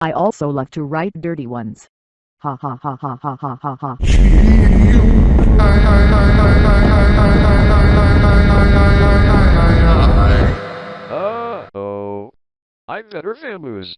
I also love to write dirty ones. Ha ha ha ha ha ha ha ha. Uh-oh. I better vamoose.